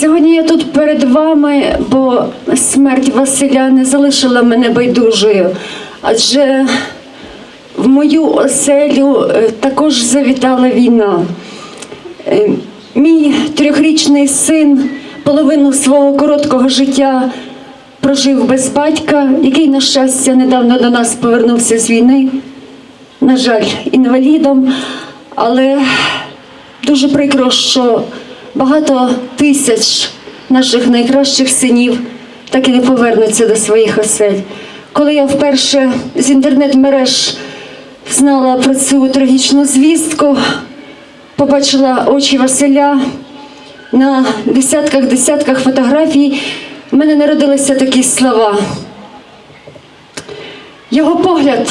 Сьогодні я тут перед вами, бо смерть Василя не залишила мене байдужою, адже в мою оселю е, також завітала війна. Е, Мій трьохрічний син половину свого короткого життя прожив без батька, який, на щастя, недавно до нас повернувся з війни. На жаль, інвалідом, але дуже прикро, що багато тисяч наших найкращих синів так і не повернуться до своїх осель. Коли я вперше з інтернет-мереж знала про цю трагічну звістку, побачила очі Василя на десятках-десятках фотографій, в мене народилися такі слова. Його погляд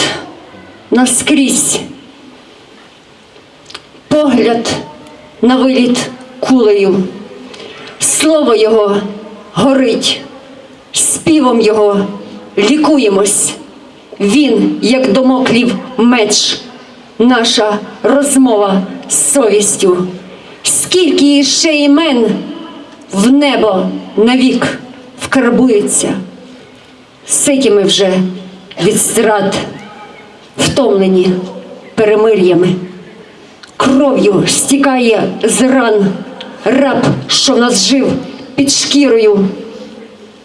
наскрізь, погляд на виліт кулею, слово його горить, співом його лікуємось. Він, як домоклів меч, наша розмова з совістю. Скільки іще імен в небо навік вкарбується, ситі ми вже від зрад, втомлені перемир'ями. Кров'ю стікає з ран раб, що в нас жив під шкірою,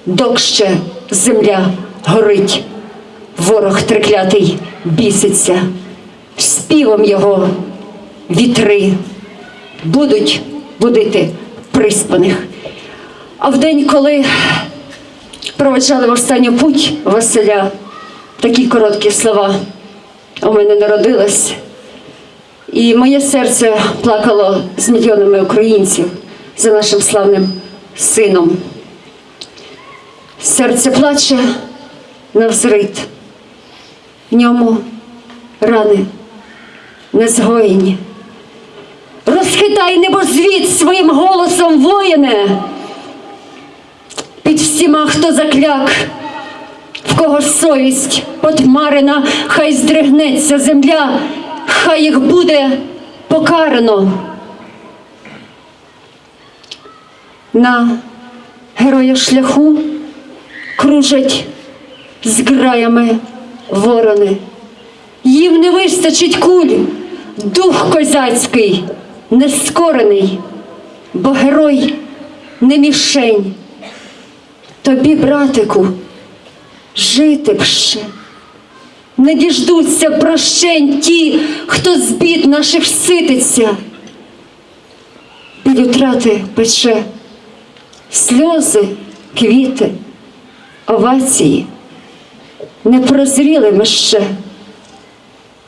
докще земля горить, ворог триклятий біситься, співом його вітри будуть будити приспаних. А в день, коли проведжали в останню путь Василя, такі короткі слова у мене народилось. І моє серце плакало з мільйонами українців за нашим славним сином. Серце плаче навзрит, в ньому рани незгоєні. Розхитай небозвіт своїм голосом воїне. Під всіма, хто закляк, в кого совість потьмарена, хай здригнеться земля, хай їх буде покарано. На героя шляху кружать з граями ворони. Їм не вистачить куль, дух козацький, нескорений, бо герой не мішень. Тобі, братику, жити б ще. Не діждуться прощень ті, хто з бід наших сититься. Біль утрати пече, сльози, квіти, овації. Не прозріли ми ще,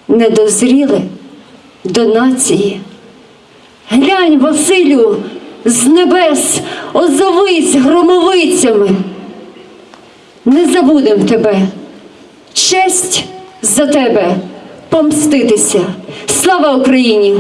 не дозріли до нації. Глянь, Василю, з небес озовись громовицями. Не забудем тебе, честь за тебе помститися. Слава Україні!